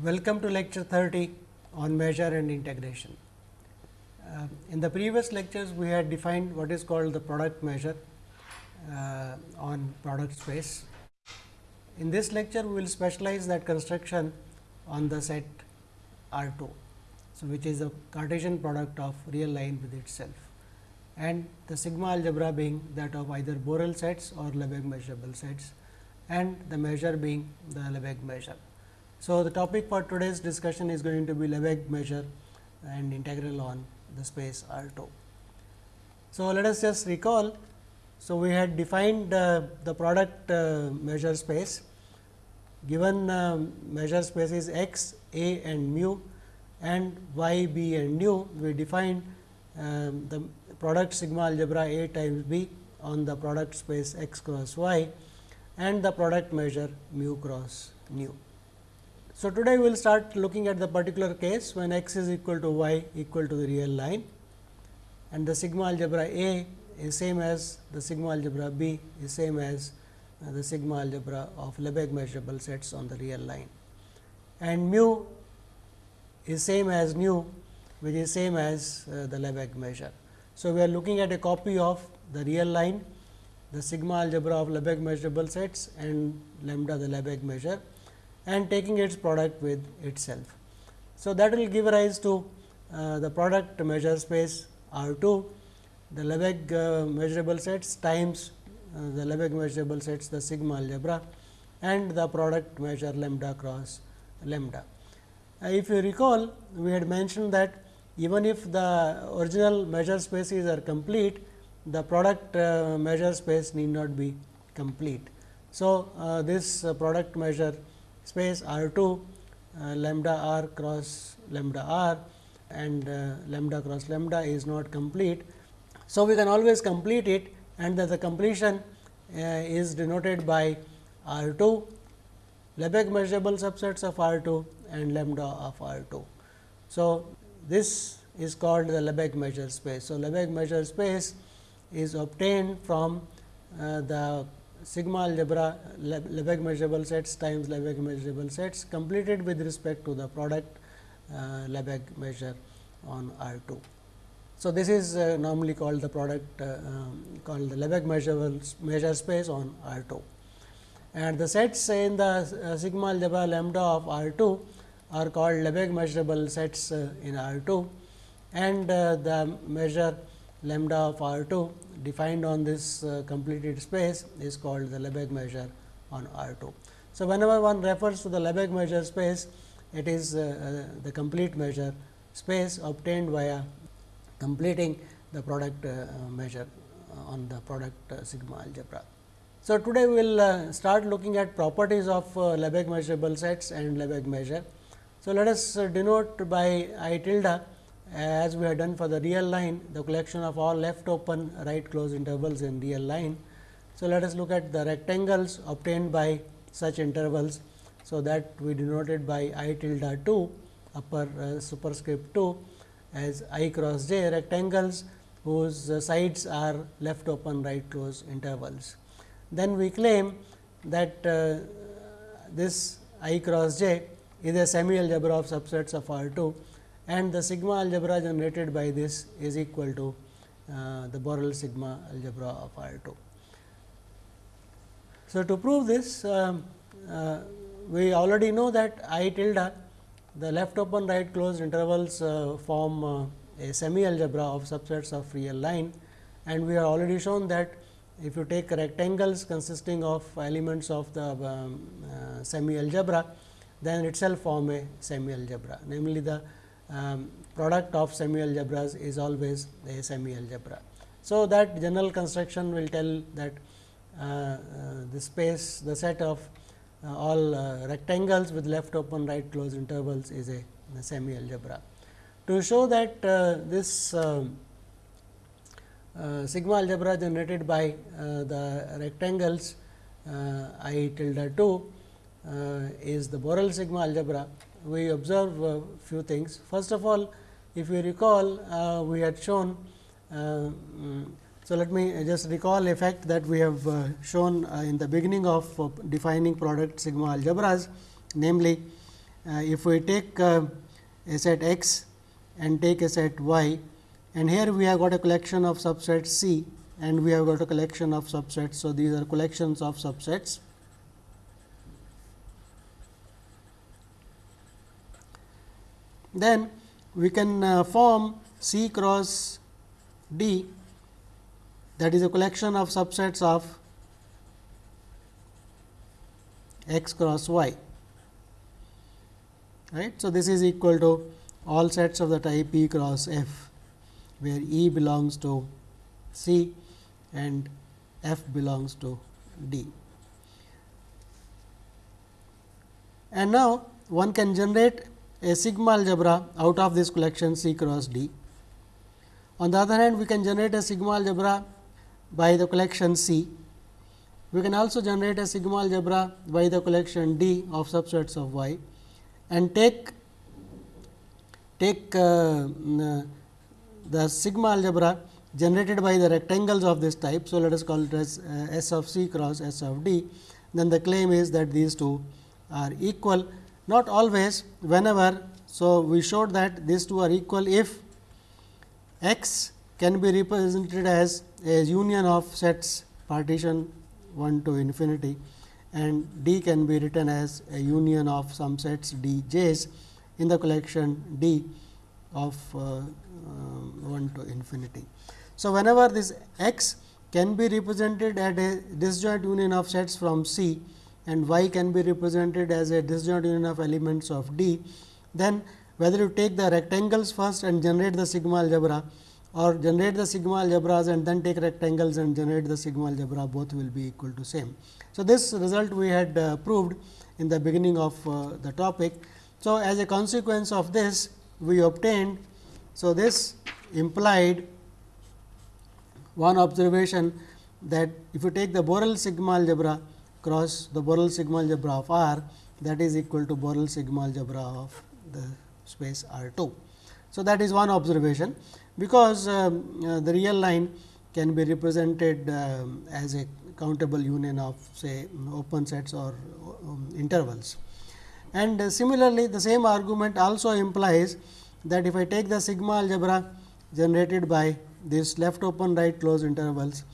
Welcome to lecture 30 on measure and integration. Uh, in the previous lectures, we had defined what is called the product measure uh, on product space. In this lecture, we will specialize that construction on the set R 2. So, which is a Cartesian product of real line with itself and the sigma algebra being that of either Borel sets or Lebesgue measurable sets and the measure being the Lebesgue measure. So, the topic for today's discussion is going to be Lebesgue measure and integral on the space R 2. So, let us just recall. So, we had defined uh, the product uh, measure space given uh, measure space is x, a and mu and y, b and nu. We defined um, the product sigma algebra A times B on the product space x cross y and the product measure mu cross nu. So, today we will start looking at the particular case when x is equal to y equal to the real line and the sigma algebra A is same as the sigma algebra B is same as uh, the sigma algebra of Lebesgue measurable sets on the real line and mu is same as nu which is same as uh, the Lebesgue measure. So, we are looking at a copy of the real line, the sigma algebra of Lebesgue measurable sets and lambda the Lebesgue measure and taking its product with itself. So, that will give rise to uh, the product measure space R 2, the Lebesgue uh, measurable sets times uh, the Lebesgue measurable sets the sigma algebra and the product measure lambda cross lambda. Uh, if you recall, we had mentioned that even if the original measure spaces are complete, the product uh, measure space need not be complete. So, uh, this product measure space R 2 uh, lambda r cross lambda r and uh, lambda cross lambda is not complete. So, we can always complete it and that the completion uh, is denoted by R 2 Lebesgue measurable subsets of R 2 and lambda of R 2. So, this is called the Lebesgue measure space. So, Lebesgue measure space is obtained from uh, the sigma algebra Lebesgue measurable sets times Lebesgue measurable sets completed with respect to the product uh, Lebesgue measure on R 2. So, this is uh, normally called the product uh, um, called the Lebesgue measurable measure space on R 2 and the sets in the uh, sigma algebra lambda of R 2 are called Lebesgue measurable sets uh, in R 2 and uh, the measure lambda of R 2 defined on this uh, completed space is called the Lebesgue measure on R 2. So, whenever one refers to the Lebesgue measure space, it is uh, uh, the complete measure space obtained via completing the product uh, measure on the product sigma algebra. So, today we will start looking at properties of Lebesgue measurable sets and Lebesgue measure. So, let us denote by I tilde as we have done for the real line the collection of all left open right closed intervals in real line. So, let us look at the rectangles obtained by such intervals. So, that we denoted by i tilde 2 upper uh, superscript 2 as i cross j rectangles whose uh, sides are left open right closed intervals. Then we claim that uh, this i cross j is a semi algebra of subsets of R 2 and the sigma algebra generated by this is equal to uh, the Borel sigma algebra of R 2. So, to prove this um, uh, we already know that I tilde the left open right closed intervals uh, form uh, a semi algebra of subsets of real line and we have already shown that if you take rectangles consisting of elements of the um, uh, semi algebra then itself form a semi algebra namely the um, product of semi algebras is always a semi algebra. So, that general construction will tell that uh, uh, the space the set of uh, all uh, rectangles with left open right closed intervals is a, a semi algebra. To show that uh, this um, uh, sigma algebra generated by the rectangles i tilde 2 is the Borel sigma algebra we observe a few things. First of all, if you recall, uh, we had shown. Uh, so, let me just recall a fact that we have uh, shown in the beginning of defining product sigma algebras, namely if we take a set x and take a set y and here we have got a collection of subsets C and we have got a collection of subsets. So, these are collections of subsets. Then we can uh, form C cross D that is a collection of subsets of x cross y right. So, this is equal to all sets of the type E cross F, where E belongs to C and F belongs to D. And now, one can generate a sigma algebra out of this collection C cross D. On the other hand, we can generate a sigma algebra by the collection C. We can also generate a sigma algebra by the collection D of subsets of Y and take take uh, the sigma algebra generated by the rectangles of this type. So, let us call it as uh, S of C cross S of D. Then the claim is that these two are equal, not always whenever. So, we showed that these two are equal if x can be represented as a union of sets partition 1 to infinity and D can be written as a union of some sets D j's in the collection D of uh, uh, 1 to infinity. So, whenever this x can be represented at a disjoint union of sets from C and y can be represented as a disjoint union of elements of D, then whether you take the rectangles first and generate the sigma algebra or generate the sigma algebras and then take rectangles and generate the sigma algebra both will be equal to same. So, this result we had uh, proved in the beginning of uh, the topic. So, as a consequence of this we obtained. So, this implied one observation that if you take the Borel sigma algebra cross the Borel sigma algebra of R that is equal to Borel sigma algebra of the space R 2. So, that is one observation because um, uh, the real line can be represented um, as a countable union of say open sets or um, intervals. And uh, similarly, the same argument also implies that if I take the sigma algebra generated by this left open right close intervals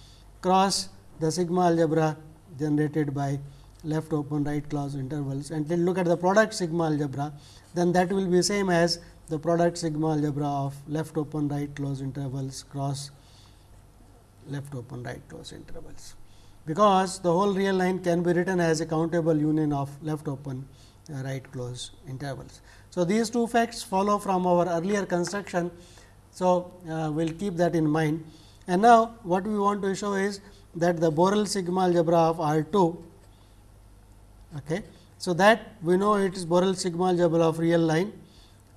cross the sigma algebra generated by left open right close intervals. And then look at the product sigma algebra then that will be same as the product sigma algebra of left open right close intervals cross left open right close intervals. Because the whole real line can be written as a countable union of left open uh, right close intervals. So, these two facts follow from our earlier construction. So, uh, we will keep that in mind. And now what we want to show is that the Borel sigma algebra of R 2. Okay. So, that we know it is Borel sigma algebra of real line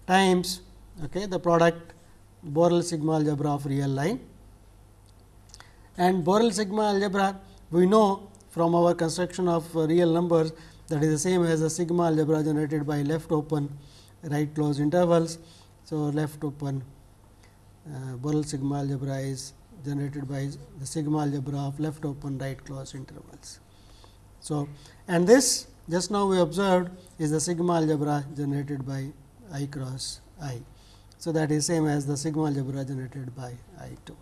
times okay, the product Borel sigma algebra of real line and Borel sigma algebra we know from our construction of real numbers that is the same as the sigma algebra generated by left open right closed intervals. So, left open uh, Borel sigma algebra is generated by the sigma algebra of left open right closed intervals. So, and this just now we observed is the sigma algebra generated by i cross i. So, that is same as the sigma algebra generated by i 2.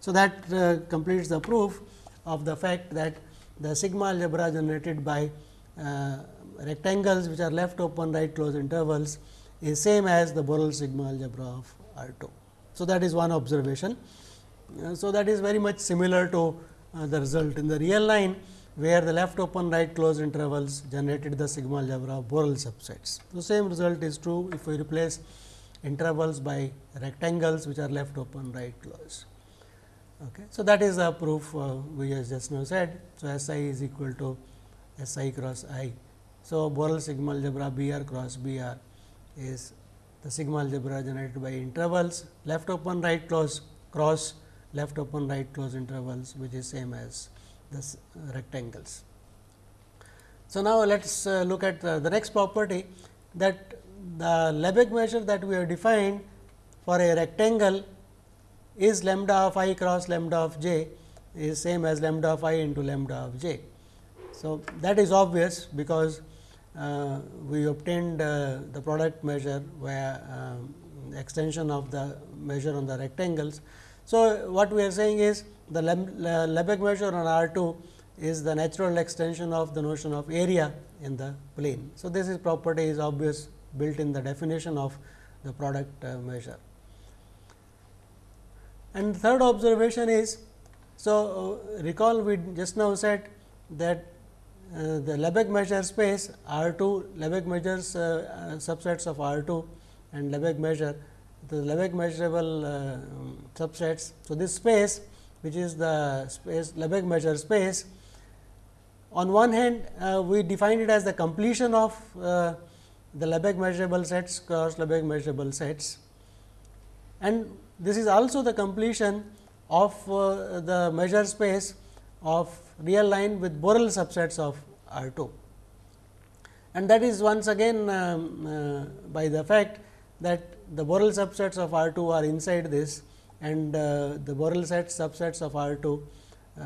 So, that uh, completes the proof of the fact that the sigma algebra generated by uh, rectangles which are left open right closed intervals is same as the Borel sigma algebra of R 2. So, that is one observation. Uh, so, that is very much similar to uh, the result in the real line, where the left open right closed intervals generated the sigma algebra of Borel subsets. The same result is true if we replace intervals by rectangles which are left open right closed. Okay. So, that is a proof uh, we just now said. So, S i is equal to S i cross i. So, Borel sigma algebra B r cross B r is the sigma algebra generated by intervals left open right close cross left open right close intervals which is same as this uh, rectangles. So, now let us uh, look at uh, the next property that the Lebesgue measure that we have defined for a rectangle is lambda of i cross lambda of j is same as lambda of i into lambda of j. So, that is obvious because uh, we obtained uh, the product measure where um, extension of the measure on the rectangles. So, what we are saying is the Lebesgue measure on R 2 is the natural extension of the notion of area in the plane. So, this is property is obvious built in the definition of the product uh, measure. And third observation is, so uh, recall we just now said that uh, the Lebesgue measure space R 2 Lebesgue measures uh, subsets of R 2 and Lebesgue measure the Lebesgue measurable uh, subsets. So, this space which is the space Lebesgue measure space on one hand we define it as the completion of the Lebesgue measurable sets cross Lebesgue measurable sets and this is also the completion of the measure space of real line with Borel subsets of R 2. And that is once again um, uh, by the fact that the Borel subsets of R 2 are inside this and uh, the Borel sets subsets of R 2 uh,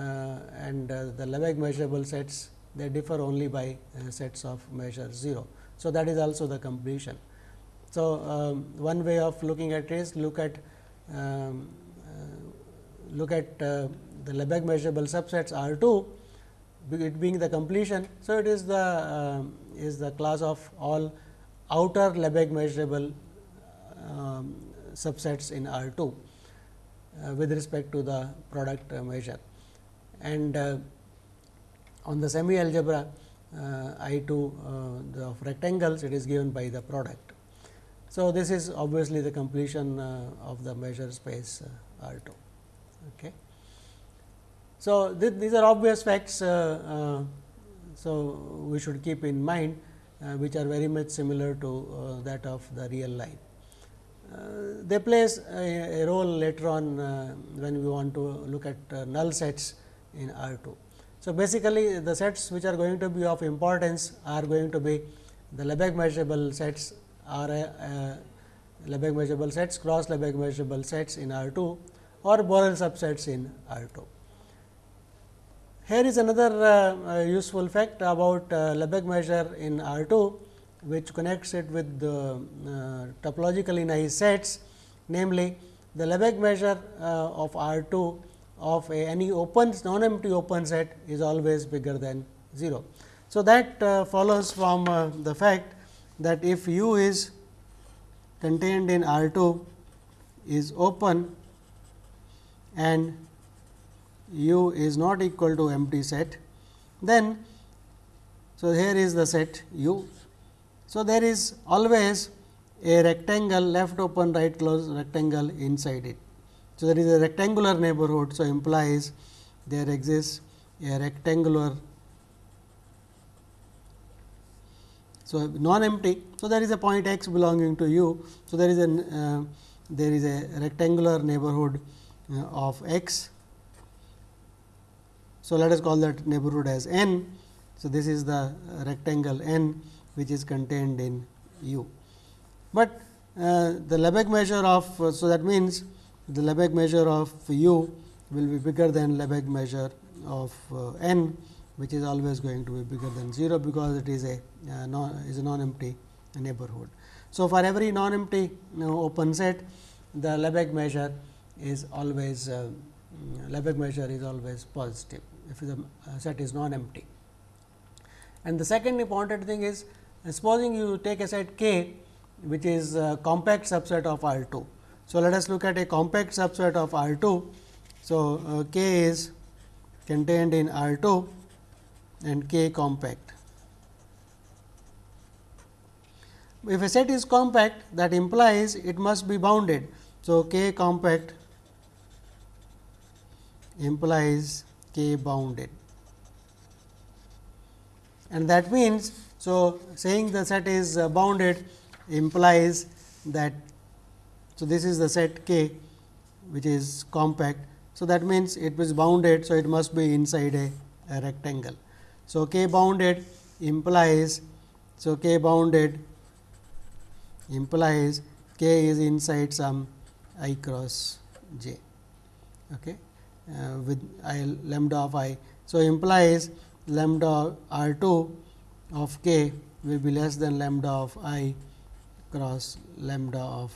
and uh, the Lebesgue measurable sets they differ only by uh, sets of measure 0. So, that is also the completion. So, um, one way of looking at is look at um, uh, look at the Lebesgue measurable subsets R 2 it being the completion. So, it is the uh, is the class of all outer Lebesgue measurable um, subsets in R 2 uh, with respect to the product uh, measure. And uh, on the semi algebra uh, I 2 uh, of rectangles it is given by the product. So, this is obviously the completion of the measure space R 2. Okay. So, th these are obvious facts. Uh, uh, so, we should keep in mind uh, which are very much similar to that of the real line. They plays a, a, role later on when we want to look at null sets in R 2. So, basically the sets which are going to be of importance are going to be the Lebesgue measurable sets are Lebesgue measurable sets cross Lebesgue measurable sets in R 2 or Borel subsets in R 2. Here is another uh, uh, useful fact about uh, Lebesgue measure in R 2, which connects it with the uh, topologically nice sets, namely the Lebesgue measure uh, of R 2 of any open non-empty open set is always bigger than 0. So, that uh, follows from the fact that if u is contained in R 2 is open and u is not equal to empty set, then so here is the set u. So, there is always a rectangle left open right close rectangle inside it. So, there is a rectangular neighborhood. So, implies there exists a rectangular So, non empty. So, there is a point x belonging to u. So, there is a uh, there is a rectangular neighborhood uh, of x so, let us call that neighborhood as n. So, this is the rectangle n which is contained in U. But uh, the Lebesgue measure of uh, so that means the Lebesgue measure of U will be bigger than Lebesgue measure of uh, n which is always going to be bigger than 0 because it is a uh, non is a non empty neighborhood. So, for every non empty you know, open set the Lebesgue measure is always uh, Lebesgue measure is always positive if the uh, set is non empty. And the second important thing is uh, supposing you take a set k which is a compact subset of R 2. So, let us look at a compact subset of R 2. So, uh, k is contained in R 2 and k compact. If a set is compact that implies it must be bounded. So, k compact implies k bounded. And that means, so saying the set is uh, bounded implies that, so this is the set k which is compact. So, that means it was bounded. So, it must be inside a, a rectangle. So, k bounded implies, so k bounded implies k is inside some i cross j. Okay uh, with i lambda of i. So, implies lambda r 2 of k will be less than lambda of i cross lambda of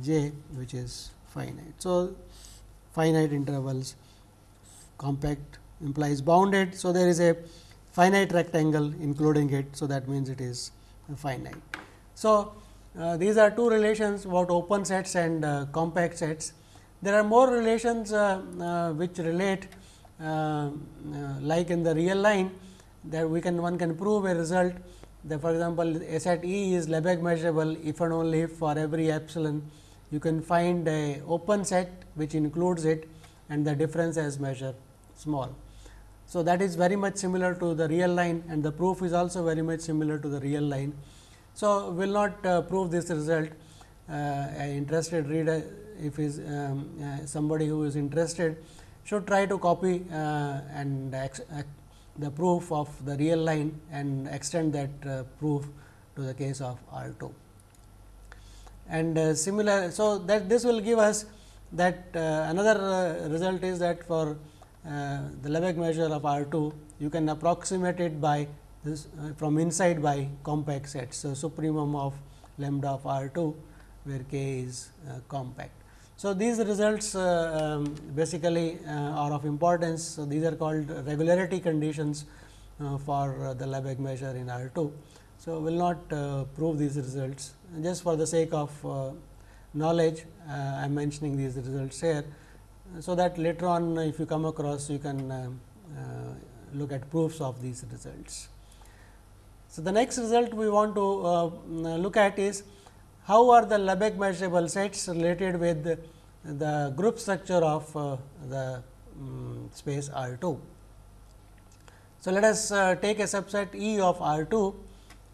j which is finite. So, finite intervals compact implies bounded. So, there is a finite rectangle including it. So, that means it is finite. So, uh, these are two relations about open sets and uh, compact sets. There are more relations uh, uh which relate uh, uh, like in the real line that we can one can prove a result that for example, set E is Lebesgue measurable if and only if for every epsilon you can find a open set which includes it and the difference as measure small. So, that is very much similar to the real line and the proof is also very much similar to the real line. So, we will not uh, prove this result uh, interested reader if is um, uh, somebody who is interested should try to copy uh, and the proof of the real line and extend that uh, proof to the case of R 2. And uh, similar, so that this will give us that uh, another result is that for the Lebesgue measure of R 2, you can approximate it by this from inside by compact sets. So, supremum of lambda of R 2, where k is compact. So, these results uh, um, basically uh, are of importance. So, these are called regularity conditions uh, for uh, the Lebesgue measure in R 2. So, we will not uh, prove these results just for the sake of uh, knowledge I am mentioning these results here. So, that later on if you come across you can look at proofs of these results. So, the next result we want to look at is how are the Lebesgue measurable sets related with the, group structure of uh, the um, space R 2. So, let us uh, take a subset E of R 2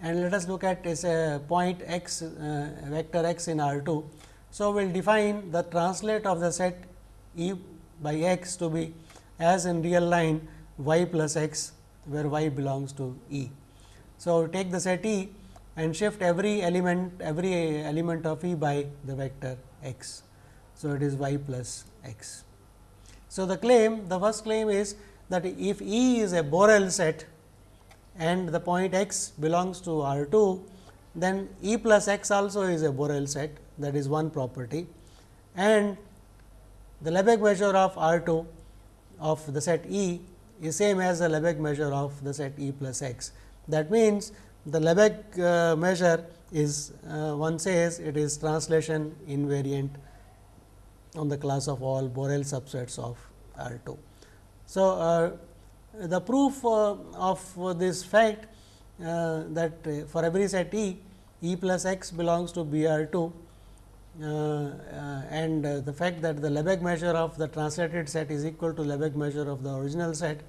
and let us look at a point x uh, vector x in R 2. So, we will define the translate of the set E by x to be as in real line y plus x where y belongs to E. So, take the set E and shift every element every element of E by the vector x. So, it is y plus x. So, the claim the first claim is that if E is a Borel set and the point x belongs to R 2, then E plus x also is a Borel set that is one property and the Lebesgue measure of R 2 of the set E is same as the Lebesgue measure of the set E plus x. That means, the Lebesgue uh, measure is uh, one says it is translation invariant on the class of all Borel subsets of R 2. So, uh, the proof uh, of this fact uh, that uh, for every set E, E plus x belongs to B R 2 and the fact that the Lebesgue measure of the translated set is equal to Lebesgue measure of the original set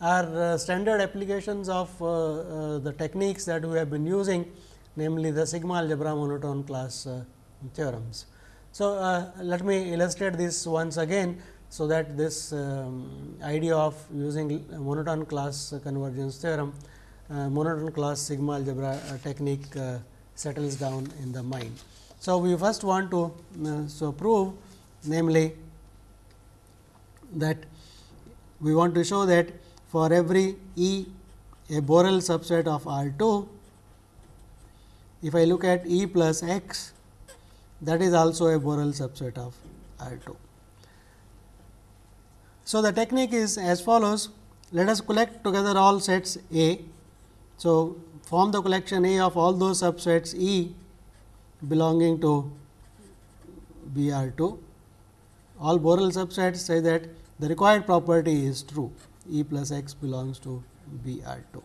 are uh, standard applications of uh, uh, the techniques that we have been using namely the sigma algebra monotone class theorems. So, uh, let me illustrate this once again. So, that this um, idea of using monotone class convergence theorem, uh, monotone class sigma algebra uh, technique settles down in the mind. So, we first want to so prove namely that we want to show that for every E a Borel subset of R 2, if I look at E plus x that is also a Borel subset of R 2. So, the technique is as follows let us collect together all sets A. So, form the collection A of all those subsets E belonging to B R 2. All Borel subsets say that the required property is true. E plus x belongs to B R 2.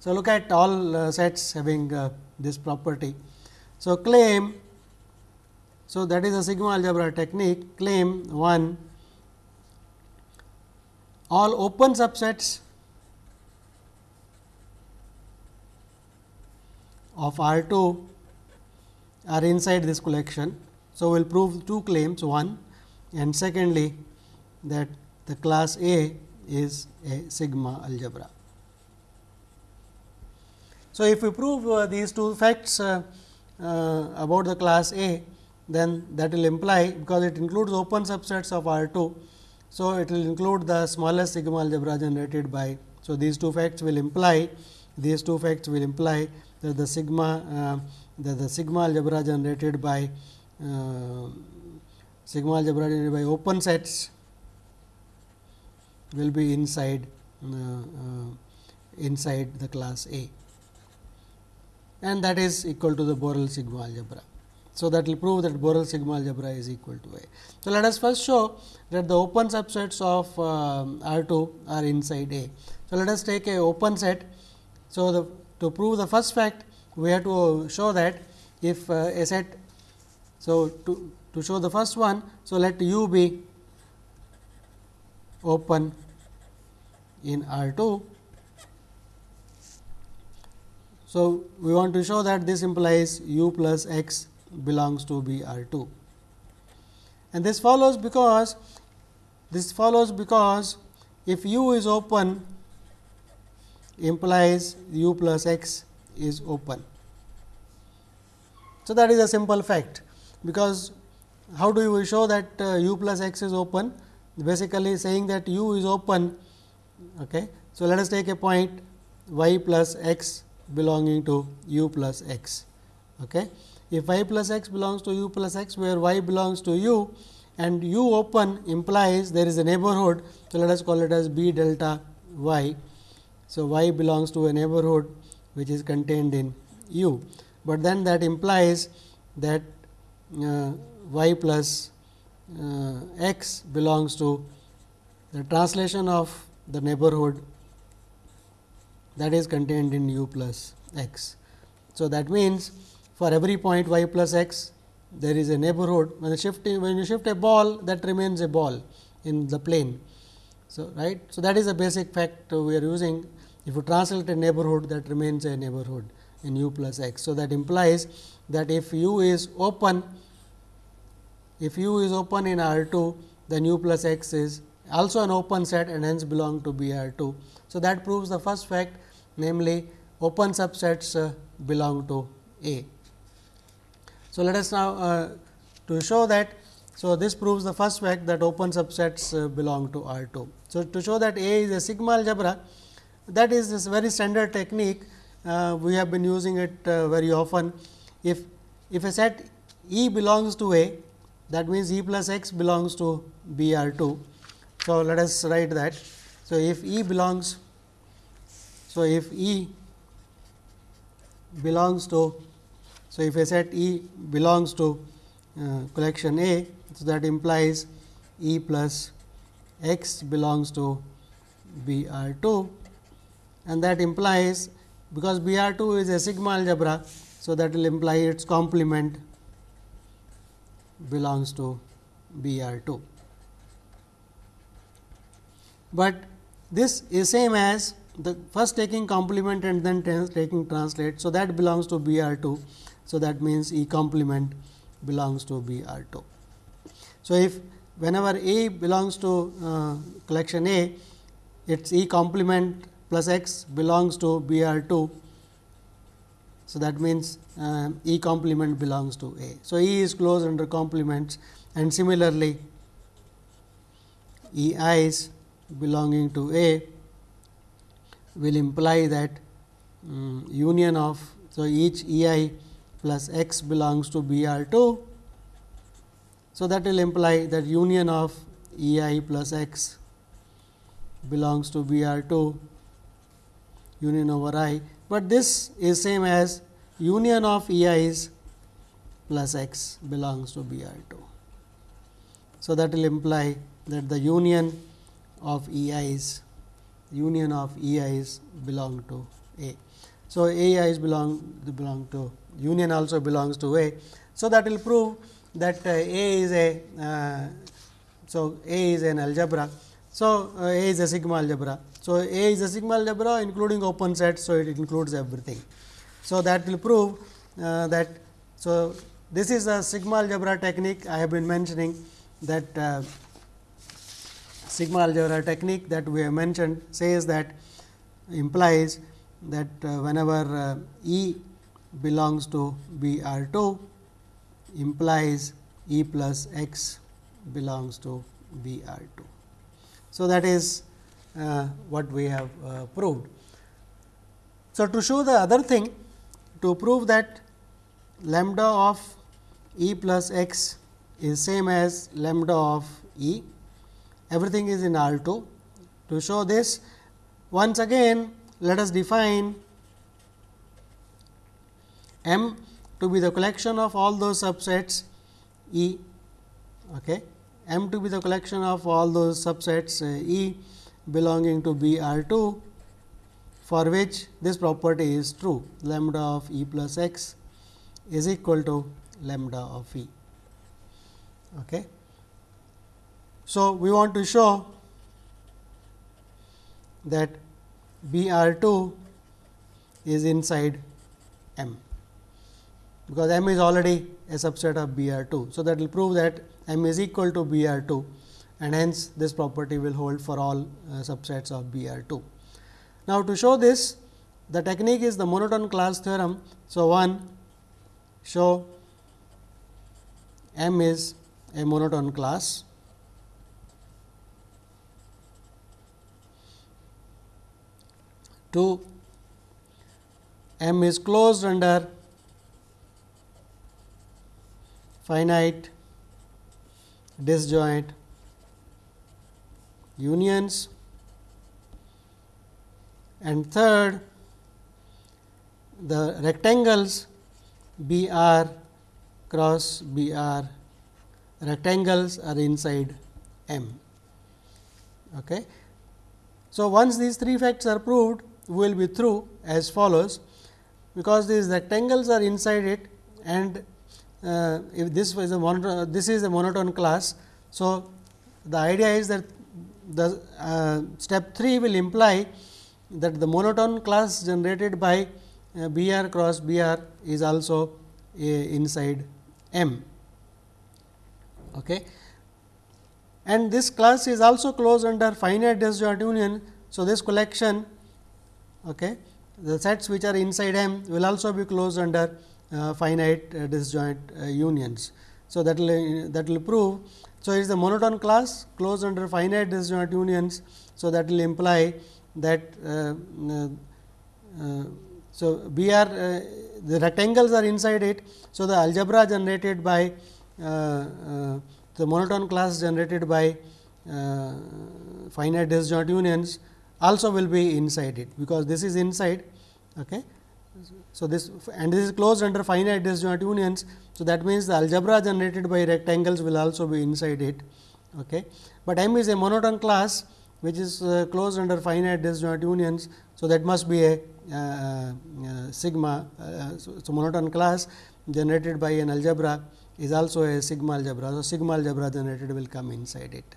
So, look at all uh, sets having uh, this property. So, claim so that is a sigma algebra technique claim 1 all open subsets of R 2 are inside this collection. So, we will prove two claims one and secondly that the class A is a sigma algebra. So, if we prove uh, these two facts uh, uh, about the class A, then that will imply because it includes open subsets of R 2. So, it will include the smallest sigma algebra generated by. So, these two facts will imply these two facts will imply that the sigma uh, that the sigma algebra generated by uh, sigma algebra generated by open sets will be inside uh, uh, inside the class A and that is equal to the Borel sigma algebra. So, that will prove that Borel sigma algebra is equal to A. So, let us first show that the open subsets of uh, R 2 are inside A. So, let us take a open set. So, the, to prove the first fact we have to show that if uh, a set. So, to, to show the first one. So, let u be open in R 2. So, we want to show that this implies u plus x belongs to B R 2 and this follows because this follows because if u is open implies u plus x is open. So, that is a simple fact because how do we show that uh, u plus x is open basically saying that u is open. Okay. So, let us take a point y plus x belonging to u plus x. Okay. If y plus x belongs to u plus x where y belongs to u and u open implies there is a neighborhood. So, let us call it as b delta y. So, y belongs to a neighborhood which is contained in u, but then that implies that uh, y plus uh, x belongs to the translation of the neighborhood that is contained in u plus x. So, that means, for every point y plus x there is a neighborhood when you shift when you shift a ball that remains a ball in the plane. So, right. So, that is a basic fact we are using if you translate a neighborhood that remains a neighborhood in u plus x. So, that implies that if u is open if u is open in R 2 then u plus x is also an open set and hence belong to B R 2. So, that proves the first fact namely open subsets uh, belong to A. So, let us now uh, to show that. So, this proves the first fact that open subsets uh, belong to R 2. So, to show that A is a sigma algebra that is this very standard technique uh, we have been using it uh, very often. If, if a set E belongs to A that means E plus x belongs to B R 2. So, let us write that. So, if E belongs so, if E belongs to, so if a set E belongs to uh, collection A, so that implies E plus x belongs to B R 2 and that implies because B R 2 is a sigma algebra. So, that will imply its complement belongs to B R 2. But this is same as the first taking complement and then taking translate. So, that belongs to B R 2. So, that means E complement belongs to B R 2. So, if whenever A belongs to uh, collection A, its E complement plus x belongs to B R 2. So, that means uh, E complement belongs to A. So, E is closed under complements and similarly E i's belonging to A will imply that um, union of so each E i plus x belongs to B r 2. So, that will imply that union of E i plus x belongs to B r 2 union over i, but this is same as union of E i's plus x belongs to B r 2. So, that will imply that the union of E i's union of E i's belong to A. So, A i's belong belong to union also belongs to A. So, that will prove that uh, A is a uh, so A is an algebra. So, uh, A is a sigma algebra. So, A is a sigma algebra including open set. So, it includes everything. So, that will prove uh, that. So, this is a sigma algebra technique I have been mentioning that uh, sigma algebra technique that we have mentioned says that implies that uh, whenever uh, E belongs to B R 2 implies E plus x belongs to B R 2. So, that is uh, what we have uh, proved. So, to show the other thing to prove that lambda of E plus x is same as lambda of E, everything is in R 2. To show this once again let us define M to be the collection of all those subsets E okay. M to be the collection of all those subsets uh, E belonging to B R 2 for which this property is true lambda of E plus x is equal to lambda of E. Okay. So, we want to show that B R 2 is inside M, because M is already a subset of B R 2. So, that will prove that M is equal to B R 2 and hence this property will hold for all uh, subsets of B R 2. Now, to show this the technique is the monotone class theorem. So, one show M is a monotone class. Two M is closed under finite disjoint unions and third the rectangles B r cross B r rectangles are inside M. Okay. So, once these three facts are proved will be through as follows because these rectangles are inside it and uh, if this was a monotone, this is a monotone class. So, the idea is that the uh, step 3 will imply that the monotone class generated by uh, B r cross B r is also inside M. Okay. And this class is also closed under finite disjoint union. So, this collection okay, the sets which are inside M will also be closed under uh, finite uh, disjoint uh, unions. So, that will that will prove. So, it is the monotone class closed under finite disjoint unions. So, that will imply that uh, uh, uh, so B r the rectangles are inside it. So, the algebra generated by the monotone class generated by finite disjoint unions also will be inside it, because this is inside. Okay. So, this and this is closed under finite disjoint unions. So, that means the algebra generated by rectangles will also be inside it. Okay. But M is a monotone class which is uh, closed under finite disjoint unions. So, that must be a uh, uh, sigma. Uh, so, so, monotone class generated by an algebra is also a sigma algebra. So, sigma algebra generated will come inside it.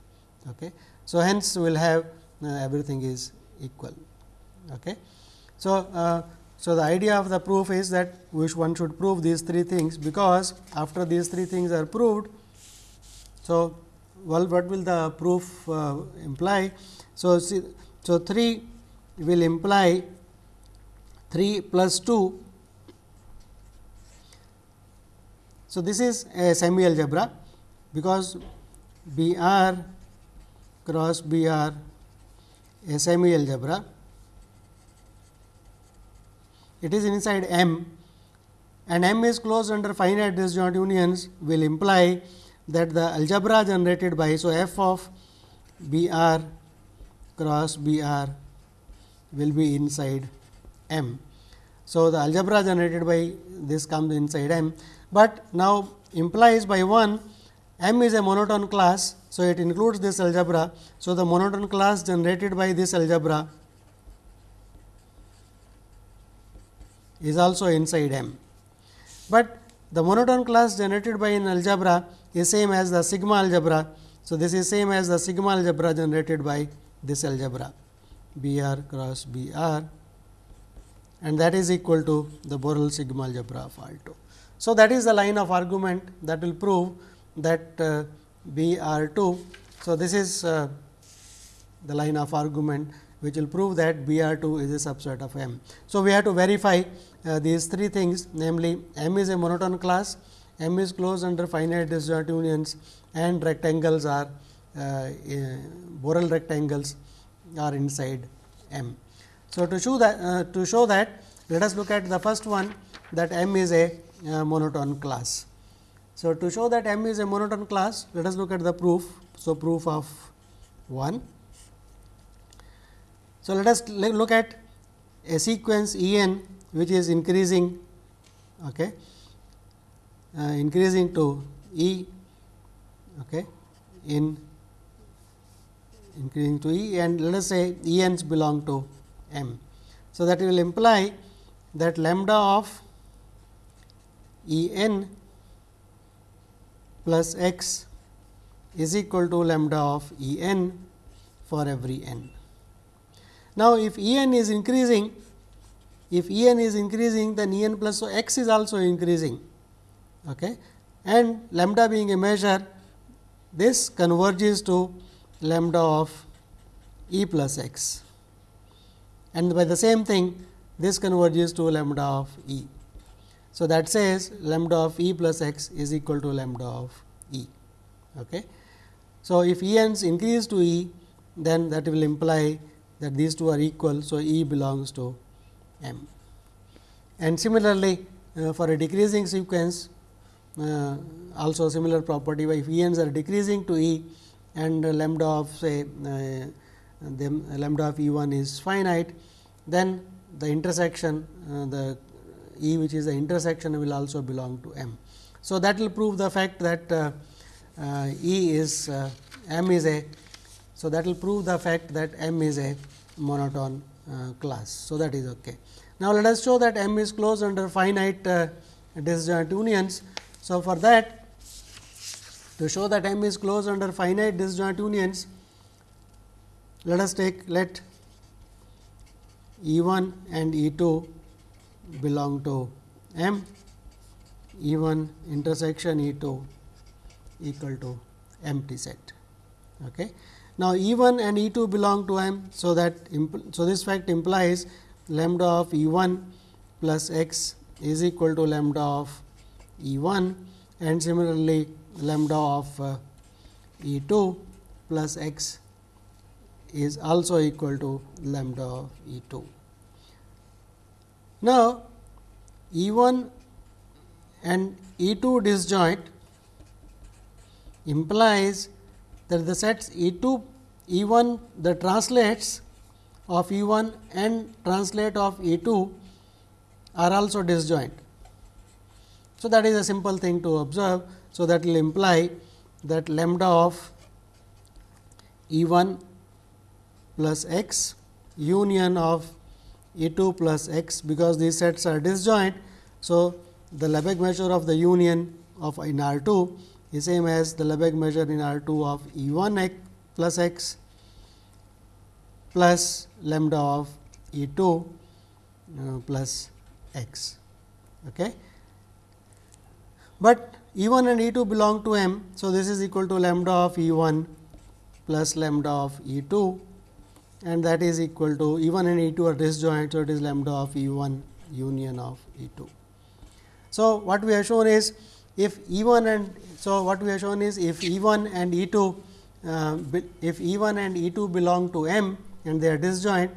Okay. So, hence we will have everything is equal. Okay. So, uh, so, the idea of the proof is that which one should prove these three things, because after these three things are proved. So, well what will the proof uh, imply? So, see, so 3 will imply 3 plus 2. So, this is a semi algebra, because B r cross B r semi algebra. It is inside M. And M is closed under finite disjoint unions will imply that the algebra generated by so f of B r cross B r will be inside M. So, the algebra generated by this comes inside M, but now implies by 1 M is a monotone class. So, it includes this algebra. So, the monotone class generated by this algebra is also inside M. But the monotone class generated by an algebra is same as the sigma algebra. So, this is same as the sigma algebra generated by this algebra B r cross B r and that is equal to the Borel sigma algebra of R 2. So, that is the line of argument that will prove that uh, B r 2. So, this is uh, the line of argument which will prove that B r 2 is a subset of M. So, we have to verify uh, these three things namely M is a monotone class, M is closed under finite disjoint unions and rectangles are uh, Borel rectangles are inside M. So, to show that uh, to show that let us look at the first one that M is a uh, monotone class. So, to show that M is a monotone class, let us look at the proof. So, proof of 1. So, let us look at a sequence E n which is increasing okay, uh, increasing to E okay, in increasing to E and let us say E n's belong to M. So, that will imply that lambda of E n plus x is equal to lambda of E n for every n. Now, if E n is increasing, if E n is increasing then E n plus x is also increasing okay. and lambda being a measure this converges to lambda of E plus x and by the same thing this converges to lambda of E. So, that says lambda of E plus x is equal to lambda of E. Okay. So, if E n's increase to E then that will imply that these two are equal. So, E belongs to M. And similarly, uh, for a decreasing sequence uh, also similar property if E n's are decreasing to E and lambda of say uh, lambda of E 1 is finite, then the intersection uh, the E which is the intersection will also belong to M. So, that will prove the fact that uh, uh, E is uh, M is a. So, that will prove the fact that M is a monotone uh, class. So, that is okay. Now, let us show that M is closed under finite uh, disjoint unions. So, for that to show that M is closed under finite disjoint unions, let us take let E 1 and E 2 belong to M, E 1 intersection E 2 equal to empty set. Okay. Now, E 1 and E 2 belong to M. So, that so this fact implies lambda of E 1 plus x is equal to lambda of E 1 and similarly lambda of uh, E 2 plus x is also equal to lambda of E 2. Now, E 1 and E 2 disjoint implies that the sets E 2 E 1 the translates of E 1 and translate of E 2 are also disjoint. So, that is a simple thing to observe. So, that will imply that lambda of E 1 plus x union of E 2 plus x because these sets are disjoint. So, the Lebesgue measure of the union of in R 2 is same as the Lebesgue measure in R 2 of E 1 x plus x plus lambda of E 2 uh, plus x. Okay. But E 1 and E 2 belong to M. So, this is equal to lambda of E 1 plus lambda of E 2 and that is equal to E 1 and E 2 are disjoint. So, it is lambda of E 1 union of E 2. So, what we have shown is if E 1 and so what we have shown is if E 1 and E 2 uh, if E 1 and E 2 belong to M and they are disjoint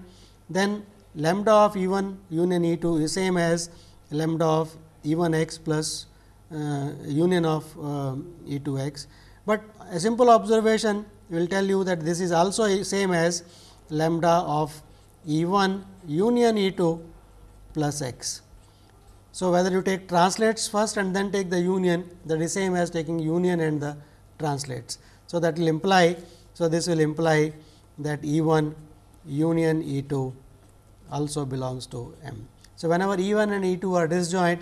then lambda of E 1 union E 2 is same as lambda of E 1 x plus uh, union of uh, E 2 x. But a simple observation will tell you that this is also same as lambda of E 1 union E 2 plus x. So, whether you take translates first and then take the union that is same as taking union and the translates. So, that will imply. So, this will imply that E 1 union E 2 also belongs to M. So, whenever E 1 and E 2 are disjoint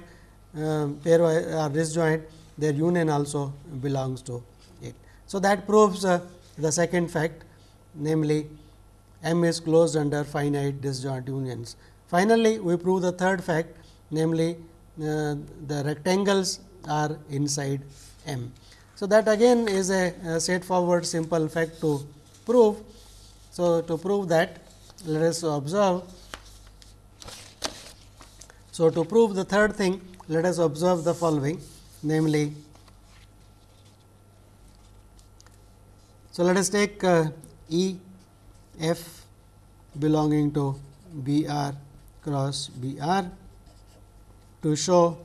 uh, pair are disjoint their union also belongs to it. So, that proves uh, the second fact namely M is closed under finite disjoint unions. Finally, we prove the third fact namely uh, the rectangles are inside M. So, that again is a, a straightforward simple fact to prove. So, to prove that let us observe. So, to prove the third thing let us observe the following namely So, let us take uh, E f belonging to B r cross B r to show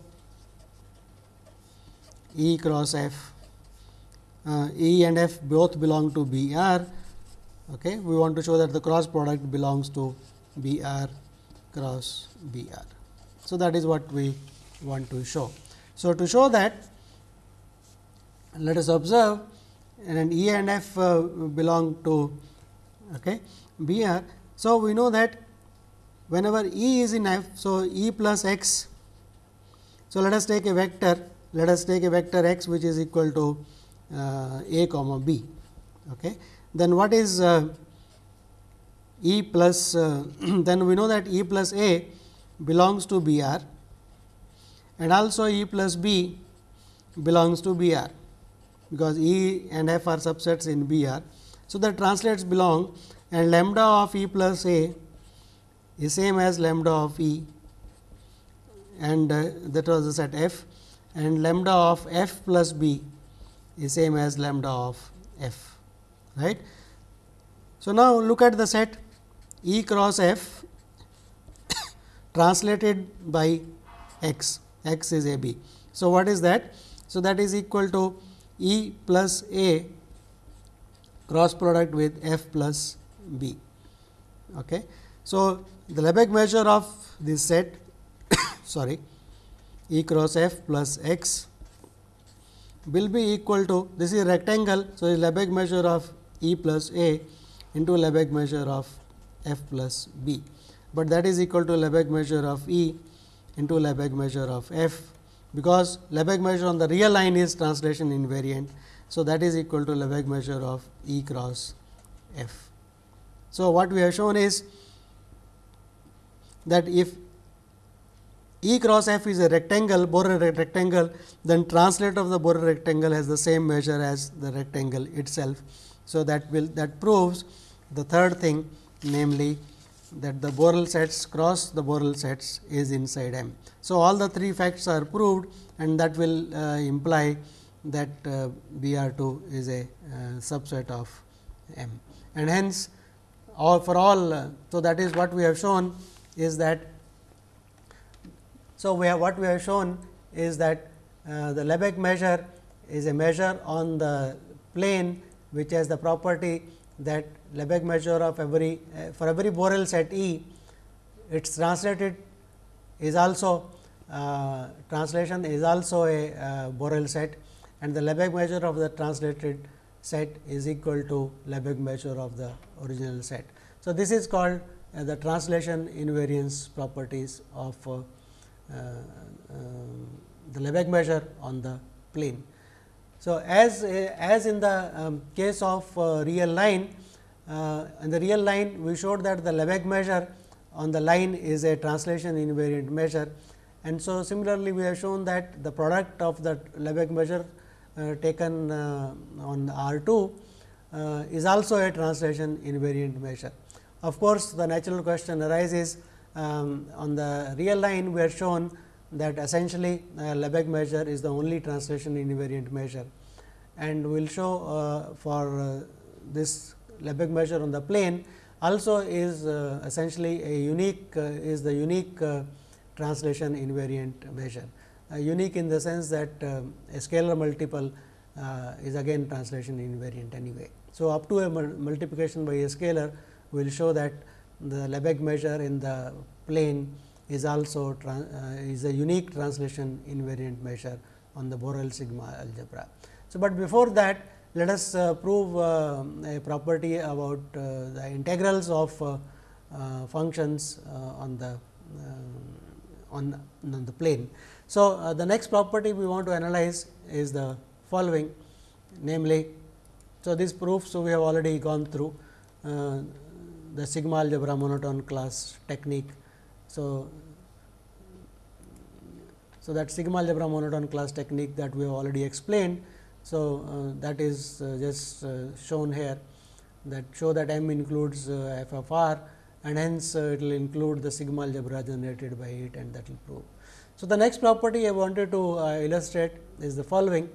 E cross F. Uh, e and F both belong to B r. Okay. We want to show that the cross product belongs to B r cross B r. So, that is what we want to show. So, to show that let us observe and E and F uh, belong to okay, B r. So, we know that whenever E is in F. So, E plus x. So, let us take a vector let us take a vector x which is equal to uh, a comma b. Okay. Then what is uh, E plus uh, then we know that E plus a belongs to B r and also E plus b belongs to B r because E and F are subsets in B r. So, the translates belong and lambda of E plus A is same as lambda of E and uh, that was the set F and lambda of F plus B is same as lambda of F. right. So, now look at the set E cross F translated by x, x is A B. So, what is that? So, that is equal to E plus A cross product with F plus B. Okay. So, the Lebesgue measure of this set sorry E cross F plus x will be equal to this is rectangle. So, is Lebesgue measure of E plus A into Lebesgue measure of F plus B, but that is equal to Lebesgue measure of E into Lebesgue measure of F, because Lebesgue measure on the real line is translation invariant. So, that is equal to Lebesgue measure of E cross F. So, what we have shown is that if E cross F is a rectangle, Borel rectangle, then translate of the Borel rectangle has the same measure as the rectangle itself. So, that will that proves the third thing namely that the Borel sets cross the Borel sets is inside M. So, all the three facts are proved and that will uh, imply that uh, B r 2 is a uh, subset of M and hence all for all. Uh, so, that is what we have shown is that. So, we have what we have shown is that uh, the Lebesgue measure is a measure on the plane which has the property that Lebesgue measure of every uh, for every Borel set E, its translated is also uh, translation is also a uh, Borel set and the Lebesgue measure of the translated set is equal to Lebesgue measure of the original set. So, this is called uh, the translation invariance properties of uh, uh, um, the Lebesgue measure on the plane. So, as as in the um, case of real line uh, in the real line we showed that the Lebesgue measure on the line is a translation invariant measure and so similarly we have shown that the product of the Lebesgue measure uh, taken uh, on R 2 uh, is also a translation invariant measure. Of course, the natural question arises um, on the real line we are shown that essentially uh, Lebesgue measure is the only translation invariant measure and we will show uh, for uh, this Lebesgue measure on the plane also is uh, essentially a unique uh, is the unique uh, translation invariant measure. Uh, unique in the sense that um, a scalar multiple uh, is again translation invariant anyway. So, up to a multiplication by a scalar we will show that the Lebesgue measure in the plane is also uh, is a unique translation invariant measure on the Borel sigma algebra. So, but before that let us uh, prove uh, a property about uh, the integrals of functions on the um, on, on, the plane. So, the next property we want to analyze is the following namely, so this proof. So, we have already gone through the sigma algebra monotone class technique. So, so that sigma algebra monotone class technique that we have already explained so, uh, that is uh, just uh, shown here that show that M includes f of r and hence it will include the sigma algebra generated by it and that will prove. So, the next property I wanted to illustrate is the following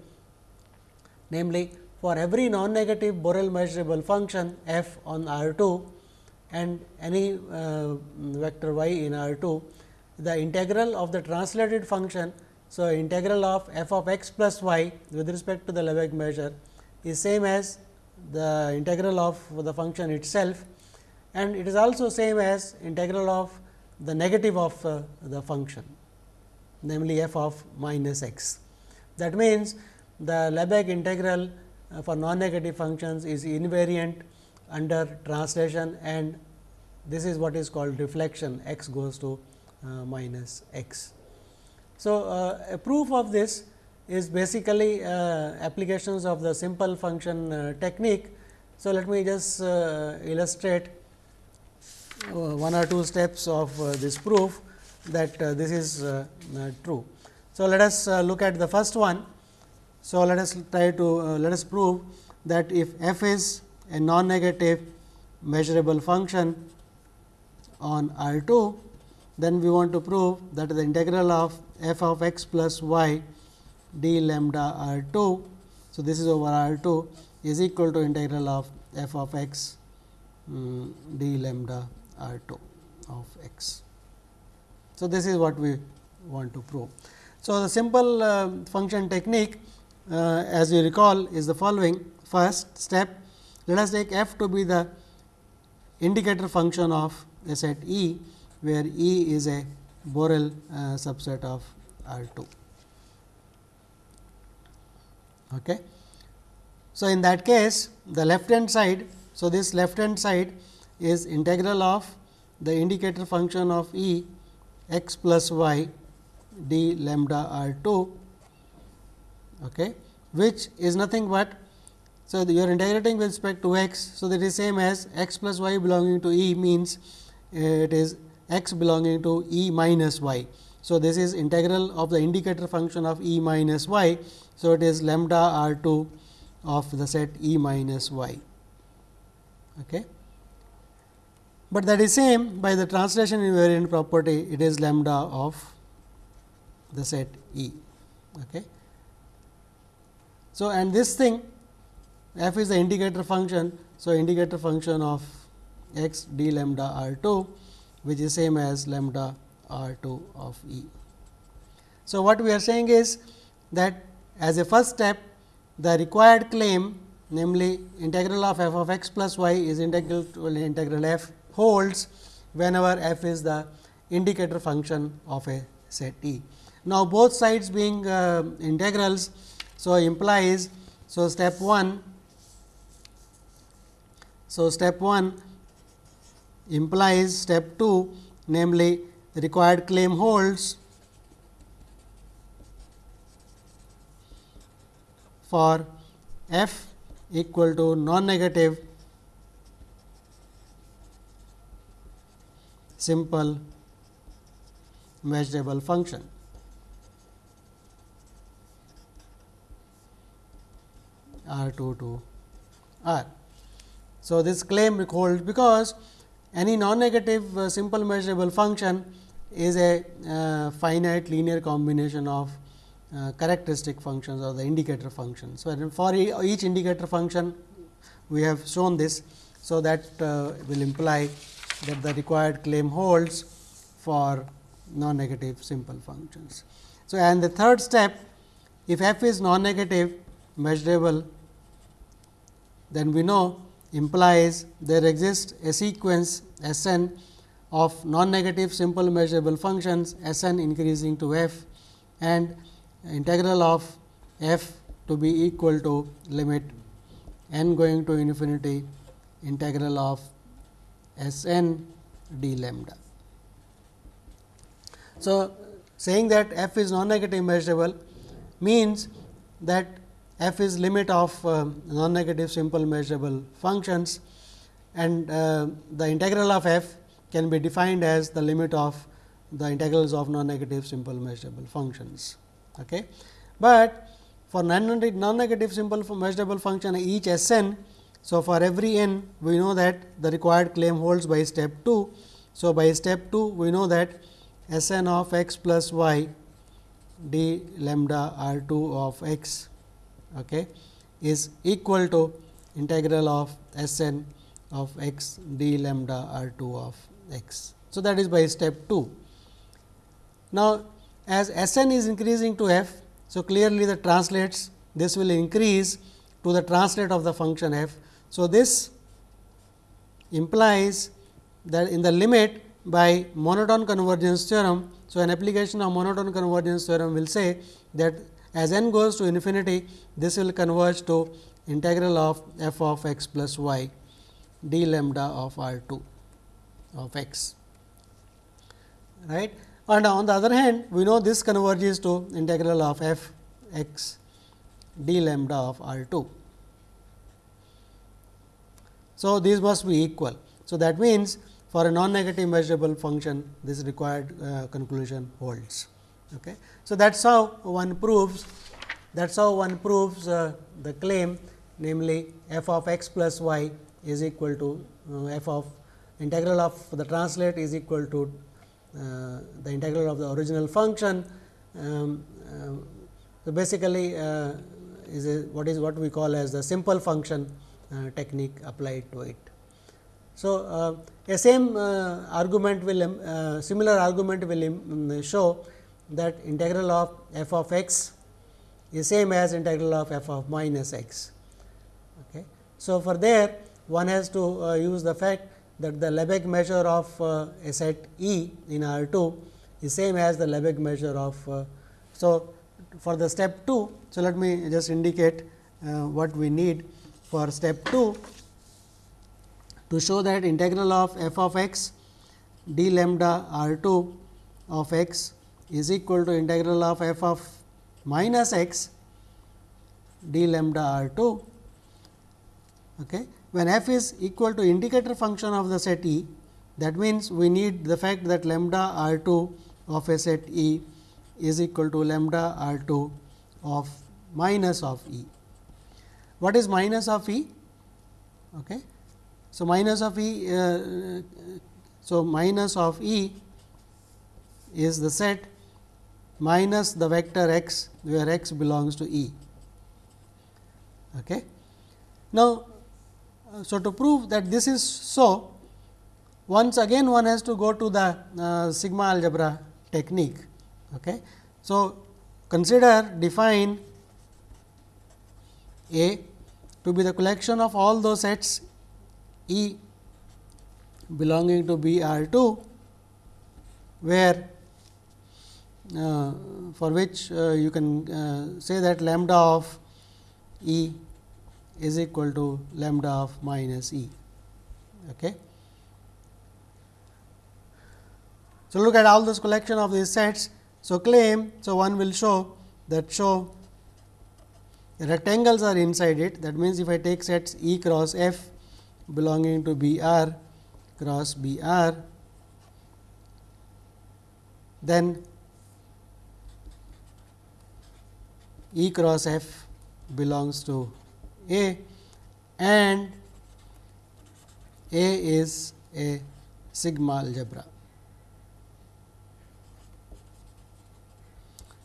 namely for every non negative Borel measurable function f on R 2 and any uh, vector y in R 2, the integral of the translated function. So, integral of f of x plus y with respect to the Lebesgue measure is same as the integral of the function itself and it is also same as integral of the negative of uh, the function namely f of minus x. That means, the Lebesgue integral uh, for non-negative functions is invariant under translation and this is what is called reflection x goes to uh, minus x. So, uh, a proof of this is basically uh, applications of the simple function uh, technique. So, let me just uh, illustrate one or two steps of this proof that uh, this is uh, uh, true. So, let us look at the first one. So, let us try to let us prove that if f is a non-negative measurable function on R 2, then we want to prove that the integral of f of x plus y d lambda R 2. So, this is over R 2 is equal to integral of f of x um, d lambda R 2 of x. So, this is what we want to prove. So, the simple uh, function technique uh, as you recall is the following first step let us take f to be the indicator function of a set E, where E is a Borel uh, subset of R 2. Okay. So, in that case the left hand side. So, this left hand side is integral of the indicator function of E x plus y d lambda r 2, okay, which is nothing but so, you are integrating with respect to x. So, that is same as x plus y belonging to E means it is x belonging to E minus y. So, this is integral of the indicator function of E minus y. So, it is lambda r 2 of the set E minus y. Okay. But that is same by the translation invariant property it is lambda of the set E. Okay. So, and this thing f is the indicator function. So, indicator function of x d lambda r 2 which is same as lambda r 2 of E. So, what we are saying is that as a first step the required claim namely integral of f of x plus y is integral to integral f holds whenever f is the indicator function of a set E. Now, both sides being uh, integrals. So, implies so step 1 so, step 1 implies step 2 namely required claim holds for f equal to non-negative simple measurable function. R 2 to R. So, this claim holds because any non-negative uh, simple measurable function is a uh, finite linear combination of uh, characteristic functions or the indicator functions. So, for each indicator function we have shown this. So, that uh, will imply that the required claim holds for non-negative simple functions. So, and the third step if f is non-negative measurable then we know implies there exists a sequence S n of non-negative simple measurable functions S n increasing to f and integral of f to be equal to limit n going to infinity integral of S n d lambda. So, saying that f is non-negative measurable means that f is limit of uh, non-negative simple measurable functions and uh, the integral of f can be defined as the limit of the integrals of non-negative simple measurable functions. Okay. But for non-negative simple measurable function each S n, so for every n we know that the required claim holds by step 2. So, by step 2 we know that S n of x plus y d lambda r 2 of x okay, is equal to integral of S n of x d lambda r 2 of x. So, that is by step 2. Now, as S n is increasing to f, so clearly the translates this will increase to the translate of the function f. So, this implies that in the limit by monotone convergence theorem. So, an application of monotone convergence theorem will say that as n goes to infinity, this will converge to integral of f of x plus y d lambda of r 2 of x. Right. And on the other hand, we know this converges to integral of f x d lambda of r 2. So, these must be equal. So, that means, for a non negative measurable function this required uh, conclusion holds. Okay. So, that is how one proves that is how one proves uh, the claim namely f of x plus y is equal to uh, f of integral of the translate is equal to uh, the integral of the original function. Um, uh, so, basically uh, is a, what is what we call as the simple function technique applied to it. So, uh, a same argument will um, similar argument will um, show that integral of f of x is same as integral of f of minus x. Okay. So, for there one has to use the fact that the Lebesgue measure of uh, a set E in R 2 is same as the Lebesgue measure of. Uh, so, for the step 2. So, let me just indicate uh, what we need for step 2 to show that integral of f of x d lambda r 2 of x is equal to integral of f of minus x d lambda r 2. Okay when f is equal to indicator function of the set E, that means, we need the fact that lambda r 2 of a set E is equal to lambda r 2 of minus of E. What is minus of E? Okay. So, minus of E, uh, so minus of E is the set minus the vector x where x belongs to E. Okay. Now, uh, so, to prove that this is so, once again one has to go to the uh, sigma algebra technique. Okay. So, consider define A to be the collection of all those sets E belonging to B R 2, where uh, for which uh, you can uh, say that lambda of E is equal to lambda of minus E. Okay. So, look at all this collection of these sets. So, claim, so one will show that show rectangles are inside it. That means, if I take sets E cross F belonging to B r cross B r, then E cross F belongs to a and A is a sigma algebra.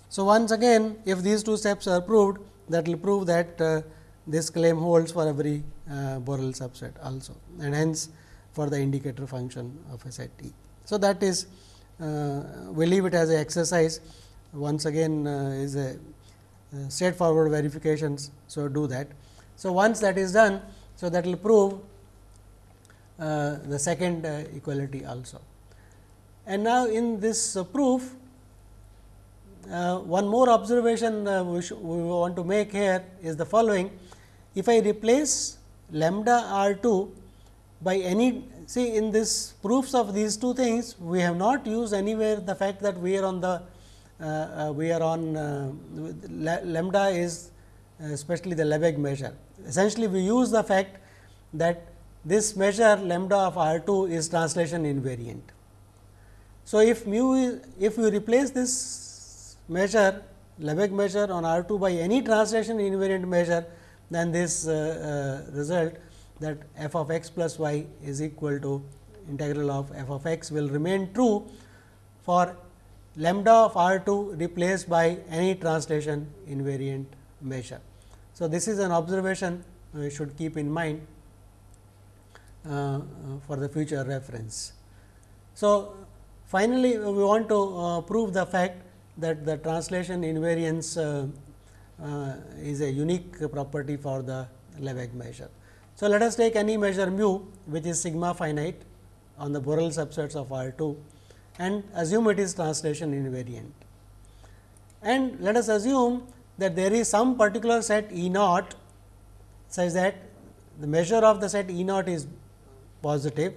So, once again if these two steps are proved that will prove that uh, this claim holds for every uh, Borel subset also and hence for the indicator function of a set T. So, that is uh, we leave it as an exercise once again uh, is a uh, straightforward verifications. So, do that. So, once that is done, so that will prove uh, the second equality also. And now, in this proof, uh, one more observation uh, we, we want to make here is the following. If I replace lambda r 2 by any see in this proofs of these two things, we have not used anywhere the fact that we are on the uh, we are on lambda is especially the Lebesgue measure. Essentially, we use the fact that this measure lambda of R 2 is translation invariant. So, if mu is, if you replace this measure Lebesgue measure on R 2 by any translation invariant measure, then this uh, uh, result that f of x plus y is equal to integral of f of x will remain true for lambda of R 2 replaced by any translation invariant measure. So, this is an observation we should keep in mind. uh, for the future reference. So, finally, we want to uh, prove the fact that the translation invariance uh, uh, is a unique property for the Lebesgue measure. So, let us take any measure mu which is sigma finite on the Borel subsets of R 2 and assume it is translation invariant. And let us assume that there is some particular set E naught such that the measure of the set E naught is positive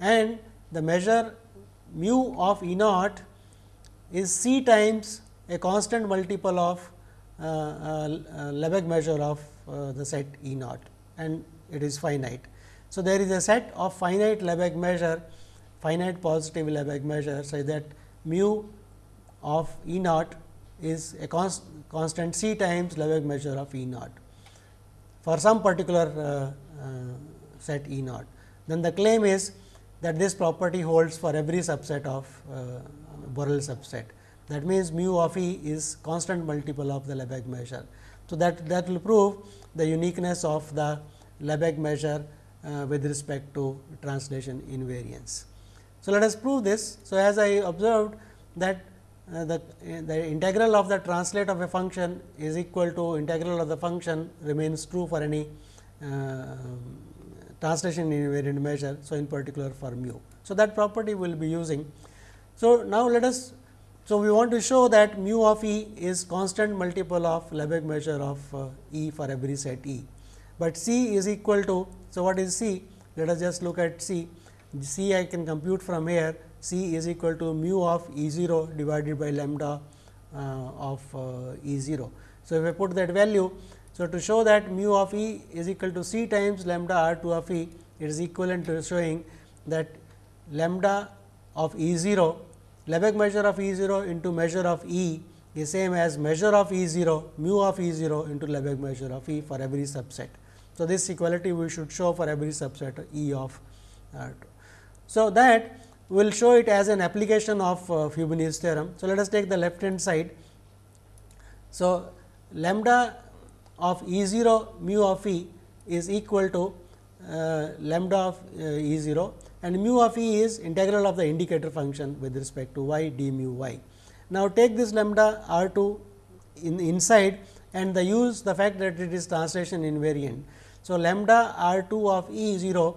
and the measure mu of E naught is c times a constant multiple of uh, uh, Lebesgue measure of uh, the set E naught and it is finite. So, there is a set of finite Lebesgue measure finite positive Lebesgue measure such that mu of E naught is a const, constant c times Lebesgue measure of E naught for some particular uh, uh, set E naught. Then the claim is that this property holds for every subset of uh, Borel subset. That means, mu of E is constant multiple of the Lebesgue measure. So, that that will prove the uniqueness of the Lebesgue measure uh, with respect to translation invariance. So, let us prove this. So, as I observed that uh, the, the integral of the translate of a function is equal to integral of the function remains true for any uh, translation invariant measure. So, in particular for mu. So, that property we will be using. So, now let us so, we want to show that mu of E is constant multiple of Lebesgue measure of uh, E for every set E, but C is equal to. So, what is C? Let us just look at C. C I can compute from here C is equal to mu of E 0 divided by lambda uh, of uh, E 0. So, if I put that value, so to show that mu of E is equal to C times lambda R 2 of E, it is equivalent to showing that lambda of E 0 Lebesgue measure of E 0 into measure of E is same as measure of E 0 mu of E 0 into Lebesgue measure of E for every subset. So, this equality we should show for every subset E of 2. So, that we will show it as an application of uh, theorem. So, let us take the left hand side. So, lambda of E 0 mu of E is equal to uh, lambda of uh, E 0 and mu of e is integral of the indicator function with respect to y d mu y. Now, take this lambda r 2 in inside and the use the fact that it is translation invariant. So, lambda r 2 of e 0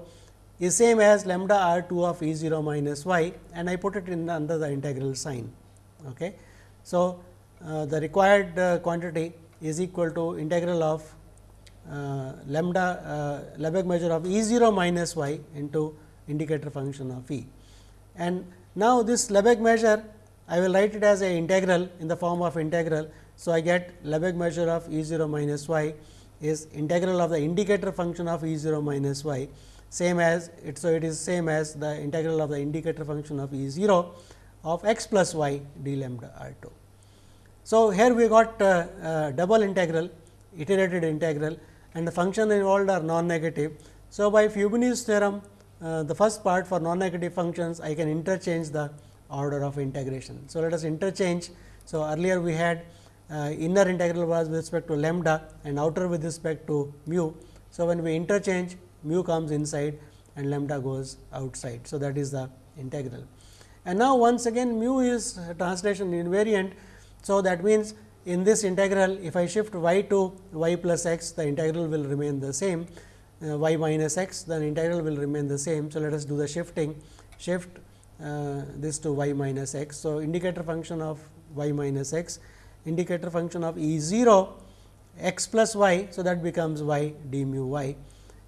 is same as lambda r 2 of e 0 minus y and I put it in under the integral sign. Okay. So, uh, the required uh, quantity is equal to integral of uh, lambda uh, Lebesgue measure of e 0 minus y into indicator function of E. And now, this Lebesgue measure I will write it as a integral in the form of integral. So, I get Lebesgue measure of E 0 minus y is integral of the indicator function of E 0 minus y same as it. So, it is same as the integral of the indicator function of E 0 of x plus y d lambda r 2. So, here we got uh, uh, double integral iterated integral and the function involved are non negative. So, by Fubini's theorem uh, the first part for non negative functions I can interchange the order of integration. So, let us interchange. So, earlier we had uh, inner integral was with respect to lambda and outer with respect to mu. So, when we interchange mu comes inside and lambda goes outside. So, that is the integral. And now, once again mu is translation invariant. So, that means, in this integral if I shift y to y plus x the integral will remain the same y minus x then integral will remain the same. So, let us do the shifting shift uh, this to y minus x. So, indicator function of y minus x indicator function of E 0 x plus y. So, that becomes y d mu y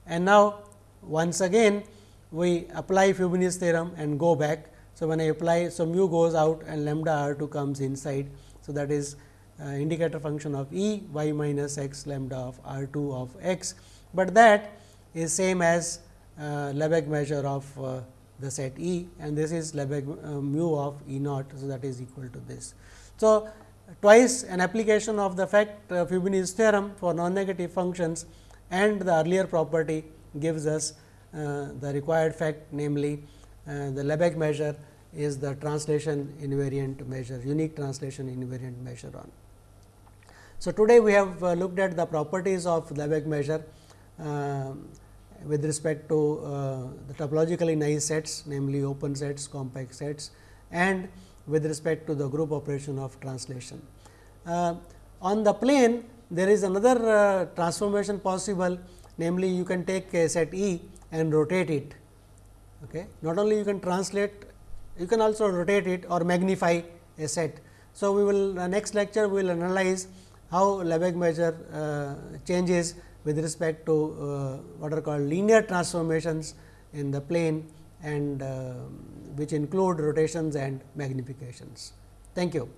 and now once again we apply Fubini's theorem and go back. So, when I apply so mu goes out and lambda r 2 comes inside. So, that is uh, indicator function of E y minus x lambda of r 2 of x, but that is same as uh, Lebesgue measure of uh, the set E and this is Lebesgue uh, mu of E naught. So, that is equal to this. So, twice an application of the fact uh, Fubini's theorem for non negative functions and the earlier property gives us uh, the required fact namely uh, the Lebesgue measure is the translation invariant measure unique translation invariant measure on. So, today we have uh, looked at the properties of Lebesgue measure um, with respect to uh, the topologically nice sets namely open sets, compact sets and with respect to the group operation of translation. Uh, on the plane there is another uh, transformation possible namely you can take a set E and rotate it. Okay. Not only you can translate, you can also rotate it or magnify a set. So, we will uh, next lecture we will analyze how Lebesgue measure uh, changes with respect to uh, what are called linear transformations in the plane and uh, which include rotations and magnifications. Thank you.